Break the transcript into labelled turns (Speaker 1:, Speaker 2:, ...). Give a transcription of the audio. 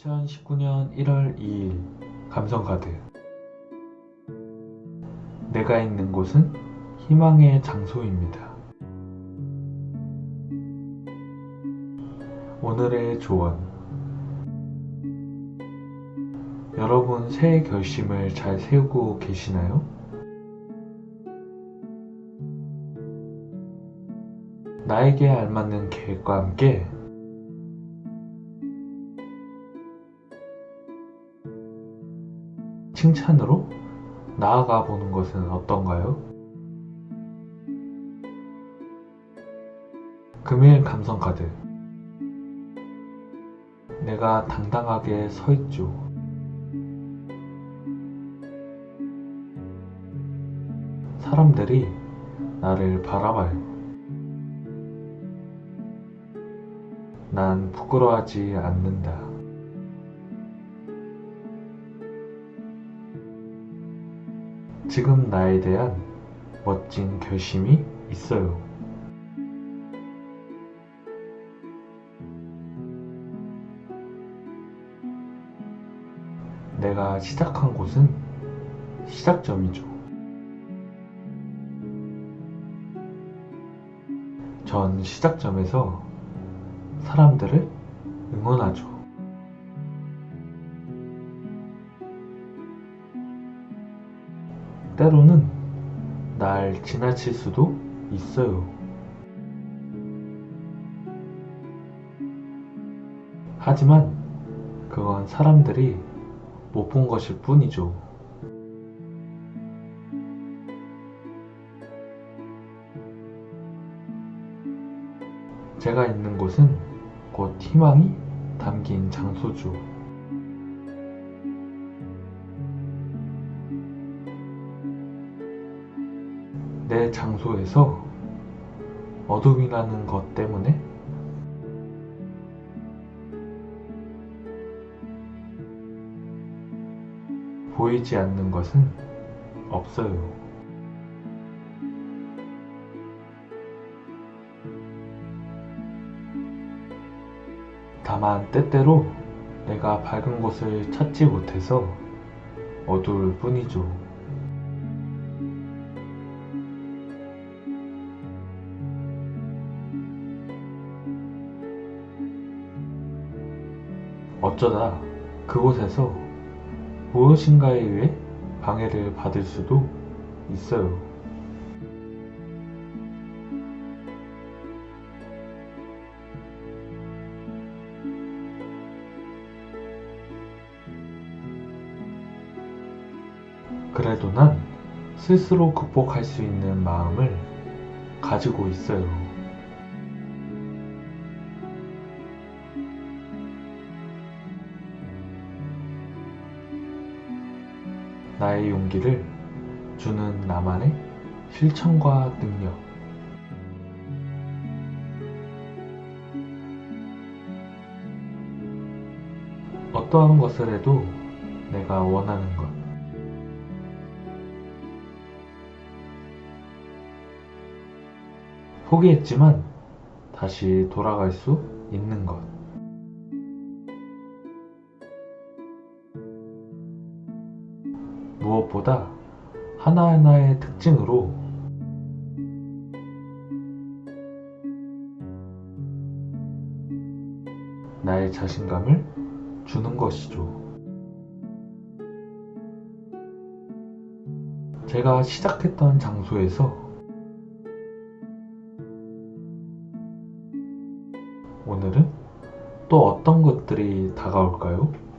Speaker 1: 2019년 1월 2일 감성카드 내가 있는 곳은 희망의 장소입니다. 오늘의 조언 여러분 새해 결심을 잘 세우고 계시나요? 나에게 알맞는 계획과 함께 칭찬으로 나아가 보는 것은 어떤가요? 금일 감성 카드 내가 당당하게 서 있죠. 사람들이 나를 바라봐요. 난 부끄러워하지 않는다. 지금 나에 대한 멋진 결심이 있어요. 내가 시작한 곳은 시작점이죠. 전 시작점에서 사람들을 응원하죠. 때로는 날 지나칠 수도 있어요. 하지만 그건 사람들이 못 본 것일 뿐이죠. 제가 있는 곳은 곧 희망이 담긴 장소죠. 내 장소에서 어둠이 나는 것 때문에 보이지 않는 것은 없어요. 다만 때때로 내가 밝은 곳을 찾지 못해서 어두울 뿐이죠. 어쩌다 그곳에서 무엇인가에 의해 방해를 받을 수도 있어요. 그래도 난 스스로 극복할 수 있는 마음을 가지고 있어요. 나의 용기를 주는 나만의 실천과 능력. 어떠한 것을 해도 내가 원하는 것. 포기했지만 다시 돌아갈 수 있는 것. 무엇보다 하나하나의 특징으로 나의 자신감을 주는 것이죠. 제가 시작했던 장소에서 오늘은 또 어떤 것들이 다가올까요?